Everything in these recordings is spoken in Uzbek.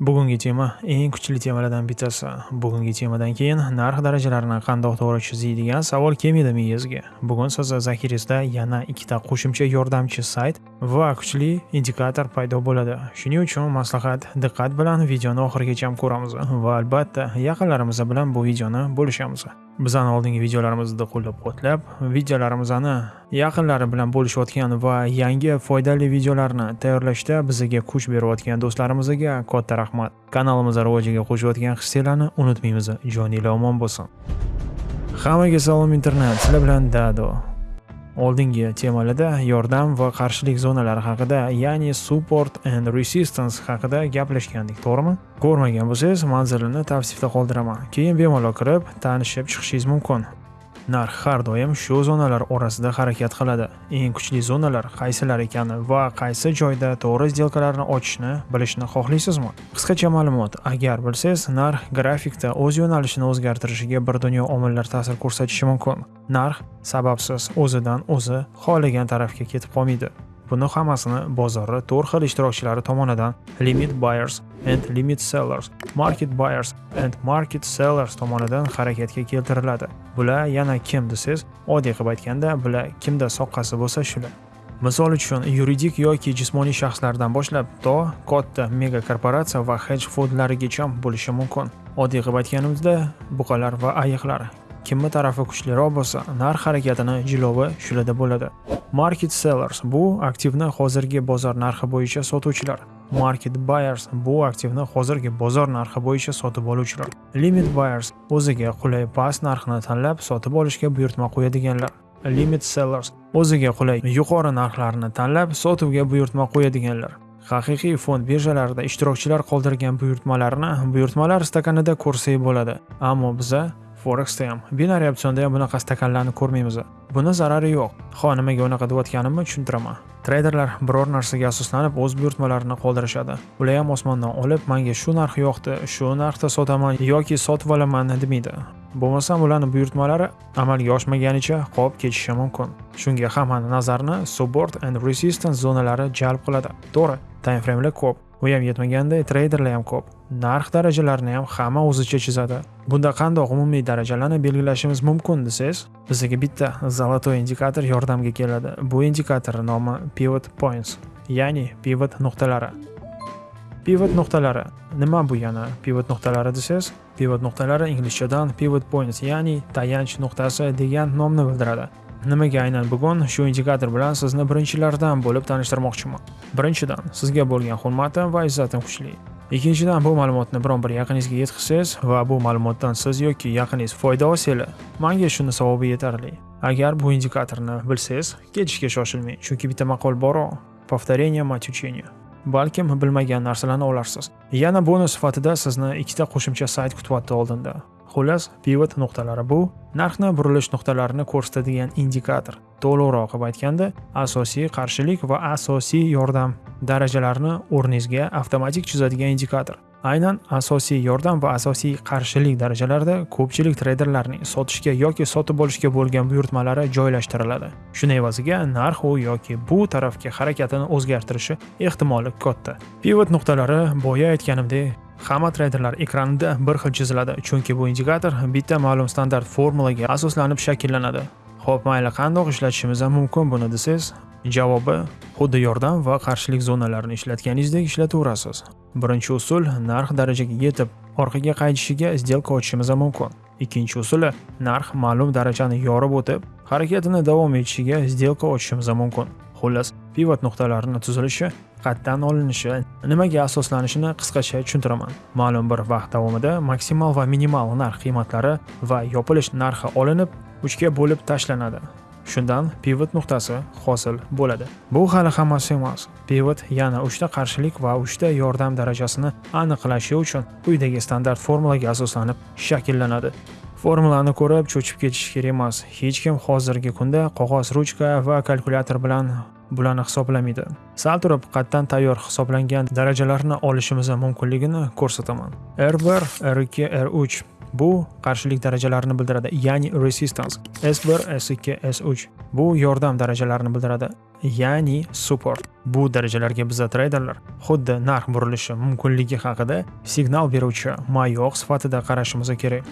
Bugungi tema eng kuchli temalardan bittasi. Bugungi temadan keyin narx darajalarini qandoq to'g'ri chiziydigan savol kelmaydi miyangizga. Bugun siz zaxiringizda yana ikkita qo'shimcha yordamchi sayt va kuchli indikator paydo bo'ladi. Shuning uchun maslahat diqqat bilan videoni oxirigacha ko'ramiz va albatta yaqinlarimiz bilan bu videoni bo'lishamiz. Bizani oldingi videolarimizni qo'llab-quvvatlab, videolarimizni yaqinlari bilan bo'lishayotgan va yangi foydali videolarni tayyorlashda bizga kuch berayotgan do'stlarimizga katta rahmat. Kanalimiz rivojiga qo'shayotgan hissiylarni unutmaymiz. Joninglar omon bo'lsin. Hammaga salom internet. Sizlar bilan Dado. Oldingi temalarda yordam va qarshilik zonalari haqida, ya'ni support and resistance haqida gaplashgandik, to'g'rimi? Ko'rmagan bo'lsangiz, manzilini tavsifda qoldiraman. Keyin bemalol kirib, tanishib chiqishingiz mumkin. Narx har doim shu zonalar orasida harakat qiladi. Eng kuchli zonalar qaysilar ekani va qaysi joyda to'g'ri sdelkalarni ochishni bilishni xohlaysizmi? Qisqacha ma'lumot. Agar bilsangiz narx grafikda o'z yo'nalishini o'zgartirishiga bir dunyo omillar ta'sir ko'rsatishi mumkin. Narx sababsiz o'zidan o'zi xohlagan tarafga ketib qolmaydi. Buni hammasini bozorni to'rt xil ishtirokchilari tomonidan limit buyers and limit sellers, market buyers and market sellers tomonidan harakatga keltiriladi. Bular yana kim desangiz, oddiy qilib aytganda, bular kimda soqqasi bo'lsa shular. Misol uchun, yuridik yoki jismoniy shaxslardan boshlab to katta mega korporatsiya va hedge fondlarigacha bo'lishi mumkin. Oddiy qilib aytganimizda, buqalar va ayiqlar kimni tarafi kuchliroq bo'lsa, narx harakatini jilovi shularda bo'ladi. Market sellers bu aktivni hozirgi bozor narxi bo'yicha sotuvchilar. Market buyers bu aktivni hozirgi bozor narxi bo'yicha sotib oluvchilar. Limit buyers o'ziga qulay past narxni tanlab sotib olishga buyurtma qo'yadiganlar. Limit sellers o'ziga qulay yuqori narxlarni tanlab sotuvga buyurtma qo'yadiganlar. Haqiqiy fond birjalarida ishtirokchilar qoldirgan buyurtmalarni buyurtmalar stakanida ko'rsak bo'ladi. Ammo biza Forexda ham, binariy opsionda ham bunaqa stakanlarni ko'rmaymiz. Buni zarari yo'q. Ho, nimaga unaqa deyotganimni tushuntiraman. Treyderlar biror narsaga asoslanib o'z buyurtmalarini qoldirishadi. Ular ham osmondan olib, menga shu narx yoqdi, shu narxda sotaman yoki sotib olaman demaydi. Bo'lmasam ularning buyurtmalari amalga oshmaganicha qolib ketishi mumkin. Shunga hammani nazarini support and resistance zonalari jalb qiladi. To'g'ri, time framelar ko'p. U ham yetmaganda treyderlar ham ko'p. Narx darajalarini ham hamma o'zicha chizadi. Bunda qandoq umumiy darajalarni belgilashimiz mumkin desangiz bizga bitta zolotoy indikator yordamga keladi. Bu indikator nomi pivot points ya'ni pivot nuqtalari. Pivot nuqtalari. Nima bu yana pivot nuqtalari desangiz pivot nuqtalari inglizchadan pivot points ya'ni tayanch nuqtasi degan nomni bildiradi. Nimaga aynan bugun shu indikator bilan sizni birinchilardan bo'lib tanishtirmoqchiman. Birinchidan sizga bo'lgan hurmatim va izzatim kuchli. Ikkinchidan bu ma'lumotni biron bir yaqiningizga yetkazsangiz va bu ma'lumotdan siz yoki yaqiningiz foyda olsanglar manga shuni savobi yetarli. Agar bu indikatorni bilsangiz ketishga shoshilmang chunki bitta maqol bor повторение мать учения balkim bilmagan narsalarni olarsiz. Yana bonus sifatida sizni ikkita qo'shimcha sayt kutyapti oldinda Xullas, pivot nuqtalari bu narxni burilish nuqtalarini ko'rsatadigan indikator. To'liqroq qilib aytganda, asosiy qarshilik va asosiy yordam darajalarini o'rningizga avtomatik chizadigan indikator. Aynan asosiy yordam va asosiy qarshilik darajalarida ko'pchilik treyderlarning sotishga yoki sotib olishga bo'lgan buyurtmalari joylashtiriladi. Shuni evaziga narx u yoki bu tarafga harakatini o'zgartirishi ehtimoli katta. Pivot nuqtalari boya aytganimdek Hamma treyderlar ekranida bir xil chiziladi, chunki bu indikator bitta ma'lum standart formulaga asoslanib shakllanadi. Xo'p, mayli qandoq ishlatishimiz ham mumkin buni desangiz, javobi xuddi yordam va qarshilik zonalarini ishlatganingizdek ishlataverasiz. Birinchi usul narx darajaga yetib, orqaga qaytishiga сделка ochishimiz mumkin. Ikkinchi usuli narx ma'lum darajani yorib o'tib, harakatini davom etishiga сделка ochishimiz mumkin. Xullas, pivot nuqtalarini tuzilishi qatdan olinishi nimaga asoslanishini qisqacha tushuntiraman. Ma'lum bir vaqt davomida maksimal va minimal narx qiymatlari va yopilish narxi olinib uchga bo'lib tashlanadi. Shundan pivot nuqtasi hosil bo'ladi. Bu hali hammasi emas. Pivot yana uchta qarshilik va uchta yordam darajasini aniqlashi uchun quyidagi standart formulaga asoslanib shakllanadi. Formulani ko'rib cho'chib ketish kerak emas. Hech kim hozirgi kunda qog'oz ruchka va kalkulyator bilan bularni hisoblamaydi. Sal turib qatdan tayyor hisoblangan darajalarni olishimiz mumkinligini ko'rsataman. R1 r2 r3 bu qarshilik darajalarini bildiradi ya'ni resistance. S1 s2 s3 bu yordam darajalarini bildiradi ya'ni support. Bu darajalarga biza treyderlar xuddi narx burilishi mumkinligi haqida signal beruvchi mayoq sifatida qarashimiz kerak.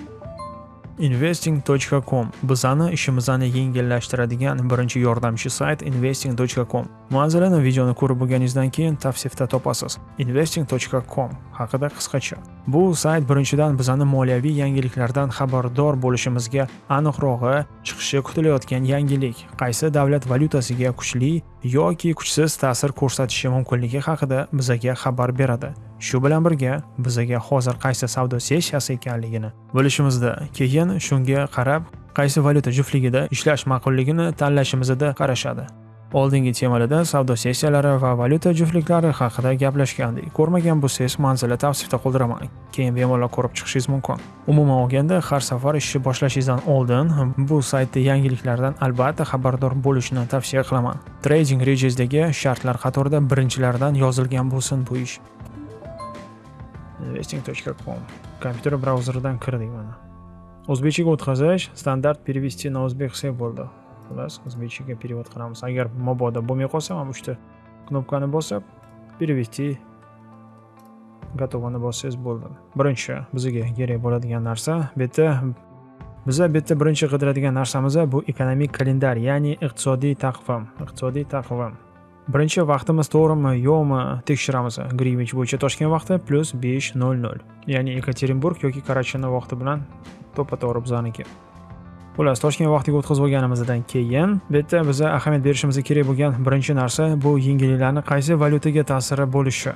investing.com bizani ishimizni yengillashtiradigan birinchi yordamchi sayt investing.com manzilini videoni ko'rib bo'lganingizdan keyin tavsifda topasiz. investing.com haqida qisqacha. Bu sayt birinchidan bizani moliyaviy yangiliklardan xabardor bo'lishimizga aniqrog'i chiqishi kutilayotgan yangilik. Qaysi davlat valyutasiga kuchli yoki kuchsiz ta'sir ko'rsatishi mumkinligi haqida bizaga xabar beradi. Shu bilan birga bizaga hozir qaysi savdo sessiyasi ekanligini bilishimizda. Keyin shunga qarab qaysi valyuta juftligida ishlash ma'qulligini tanlashimizda qarashadi. Oldingi temalarda savdo sessiyalari va valyuta juftliklari haqida gaplashgandik. Ko'rmagan bo'lsangiz manzilni tavsifda qoldiraman keyin bemalol ko'rib chiqishingiz mumkin. Umuman olganda har safar ishni boshlashingizdan oldin bu saytda yangiliklardan albatta xabardor bo'lishni tavsiya qilaman. Trading rejesdagi shartlar qatorida birinchilardan yozilgan bo'lsin bu ish. investing.com kompyuter brauzeridan kirdik mana o'zbekchaga o'tkazish standart перевести на o'zbek qilsak bo'ldi xullas o'zbekchaga перевод qilamiz agar mabodo bo'lmay qolsa mana uchta knopkani bosib перевести gotovani bossangiz bo'ldi birinchi bizga kerak bo'ladigan narsa bu yerda biza bu yerda birinchi qidiradigan narsamiz bu ekonomik kalendar ya'ni iqtisodiy taqvim iqtisodiy taqvim birinchi vaqtimiz to'g'rimi yo'qmi tekshiramiz. Grivich bo'yicha toshkent vaqti plyus besh nol nol. Ya'ni ekaterinburg yoki karachini vaqti bilan to'ppa to'g'ri bizaniki xullas toshkent vaqtiga o'tkazib olganimizdan keyin bu yerda biza ahamiyat berishimiz kerak bo'lgan birinchi narsa bu yengilliklarni qaysi valyutaga ta'siri bo'lishi.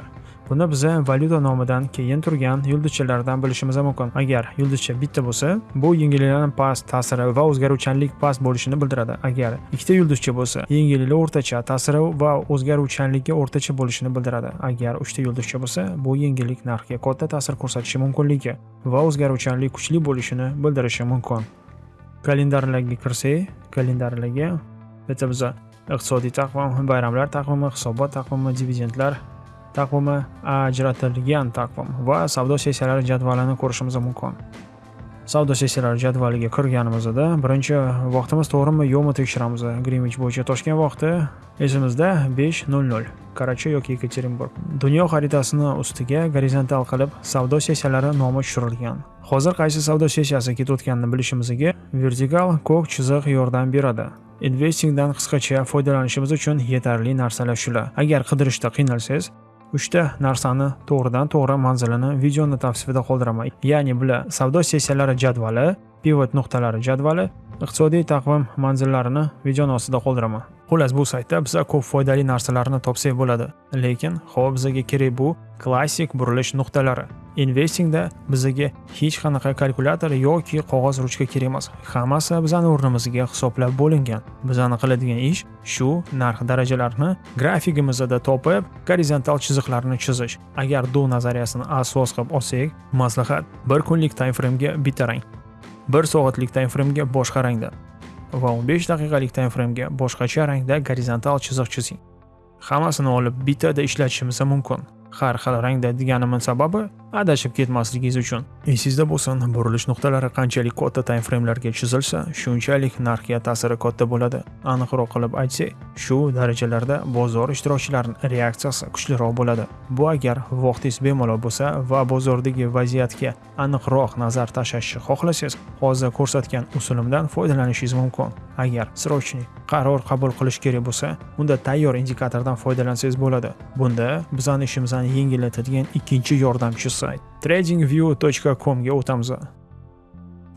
Buni biza valyuta nomidan keyin turgan yulduzchalardan bilishimiz mumkin. Agar yulduzcha bitta bo'lsa bu yengilliklarni past ta'siri va o'zgaruvchanlik past bo'lishini bildiradi. Agar ikkita yulduzcha bo'lsa yengilliklar o'rtacha ta'siri va o'zgaruvchanligi o'rtacha bo'lishini bildiradi. Agar uchta yulduzcha bo'lsa bu yengillik narxga katta ta'sir ko'rsatishi mumkinligi va o'zgaruvchanlik kuchli bo'lishini bildirishi mumkin. Kalendarlarga kirsak kalendarlarga bitta biza iqtisodiy taqvim bayramlar taqvimi hisobot taqvimi dividendlar taqvimi ajratilgan taqvim va savdo sessiyalari jadvalini ko'rishimiz mumkin. Savdo sessiyalari jadvaliga kirganimizda birinchi vaqtimiz to'g'rimi yo'qmi tekshiramiz. Grinvich bo'yicha toshkent vaqti esimizda besh nol nol karachi yoki yekaterinburg. Dunyo xaritasini ustiga gorizontal qilib savdo sessiyalari nomi tushirilgan. Hozir qaysi savdo sessiyasi ketayotganini bilishimizga vertikal ko'k chiziq yordam beradi. Investingdan qisqacha foydalanishimiz uchun yetarli narsalar shular agar qidirishda qiynalsangiz uchta narsani to'g'ridan to'g'ri manzilini videoni tavsifida qoldiraman. Ya'ni bular savdo sessiyalari jadvali pivot nuqtalari jadvali iqtisodiy taqvim manzillarini videoni ostida qoldiraman. Xullas bu saytda biza ko'p foydali narsalarni topsak bo'ladi. Lekin hop bizaga kerak bu klassik burilish nuqtalari. Investingda bizga hech qanaqa kalkulyator yoki qog'oz ruchka kerak emas. Hammasi bizani o'rnimizga hisoblab bo'lingan. Bizani qiladigan ish shu narx darajalarni grafikimizda topib gorizontal chiziqlarni chizish. Agar do nazariyasini asos qilib olsak maslahat. Bir kunlik time framega bitta rang. Bir soatlik time framega boshqa rangda. Va 15 daqiqalik time framega boshqacha rangda gorizontal chiziq chizing. Hammasini olib bittada ishlatishimiz mumkin. Har xil rangda deganimning sababi adashib ketmasligingiz uchun. Esingizda bo'lsin burilish nuqtalari qanchalik katta time framelarga chizilsa shunchalik narxga ta'siri katta bo'ladi. Aniqroq qilib aytsak shu darajalarda bozor ishtirokchilarining reaksiyasi kuchliroq bo'ladi. Bu agar vaqtingiz bemalol bo'lsa va bozordagi vaziyatga aniqroq nazar tashlashni xohlasangiz hozir ko'rsatgan usulimdan foydalanishingiz mumkin. Agar срочный qaror qabul qilish kerak bo'lsa unda tayyor indikatordan foydalansangiz bo'ladi. Bunda bizani ishimizni yengillatadigan ikkinchi yordamchi sayt tradingview.com ga o'tamiz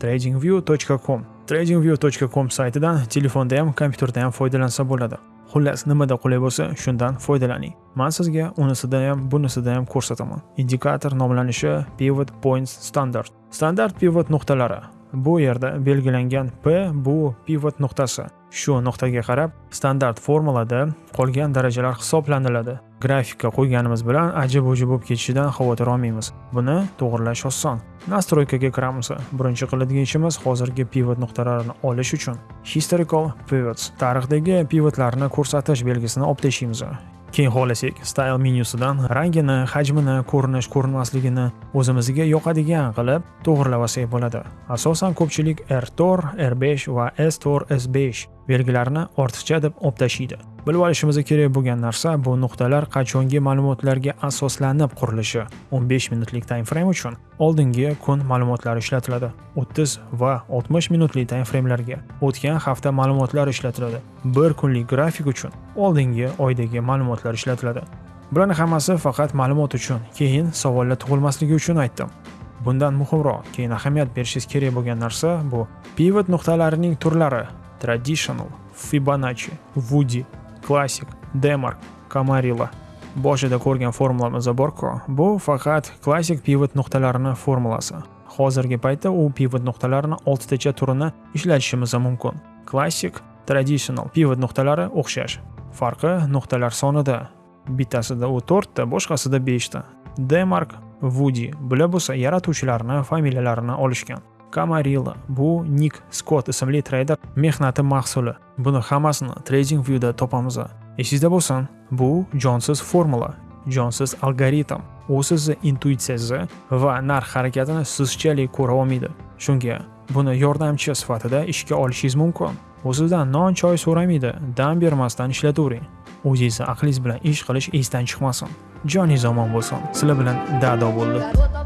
tradingview.com tradingview.com saytidan telefonda ham kompyuterda ham foydalansa bo'ladi xullas nimada qulay bo'lsa shundan foydalaning Men sizga unisida ham bunisida ham ko'rsataman indikator nomlanishi pivot points standard. Standart pivot nuqtalari bu yerda belgilangan p bu pivot nuqtasi shu nuqtaga qarab standart formulada qolgan darajalar hisoblaniladi grafikka qo'yganimiz bilan ajib ujib bo'lib ketishidan xavotir olmaymiz. Buni to'g'irlash oson. Nastroykaga kiramiz. Birinchi qiladigan ishimiz hozirgi pivot nuqtalarini olish uchun. Historical pivots. Tarixdagi pivotlarni ko'rsatish belgisini olib tashlaymiz keyin xohlasak style menyusidan rangini hajmini ko'rinish ko'rinmasligini o'zimizga yoqadigan qilib to'g'irlab olsak bo'ladi. Asosan ko'pchilik r4 r5 va s4 s5 belgilarini ortiqcha deb olib tashlaydi bilib olishimiz kerak bo'lgan narsa bu nuqtalar qachongi ma'lumotlarga asoslanib qurilishi 15 minutlik time frame uchun. Oldingi kun ma'lumotlari ishlatiladi 30 va 60 minutlik time framelarga o'tgan hafta ma'lumotlari ishlatiladi bir kunlik grafik uchun oldingi oydagi ma'lumotlar ishlatiladi. Bularni hammasi faqat ma'lumot uchun keyin savollar tug'ilmasligi uchun aytdim. Bundan muhimroq keyin ahamiyat berishingiz kerak bo'lgan narsa bu. Pivot nuqtalarining turlari traditional fibonacci woody Classic, demark kamarilla boshida ko'rgan formulamiz borku bu faqat klassik pivot nuqtalarini formulasi hozirgi paytda u pivot nuqtalarini oltitacha turini ishlatishimiz mumkin klassik traditional pivot nuqtalari o'xshash farqi nuqtalar sonida bittasida u ta, boshqasida 5 ta. demark woody bular bo'lsa yaratuvchilarni familiyalarini olishgan Camarilla bu Nick Scott ismli treyder mehnati mahsuli. Buni hammasini TradingViewda topamiz. Esingizda bo'lsin, bu jonsiz formula, jonsiz algoritm. U sizni intuitsiyangizni va narx harakatini sizchalik ko'ra olmaydi. Shunga buni yordamchi sifatida ishga olishingiz mumkin. U sizdan non choy so'ramaydi, dam bermasdan ishlatavering. O'zingizni aqlingiz bilan ish qilish esdan chiqmasin. Joningiz omon bo'lsin. Sizlar bilan Dado bo'ldi.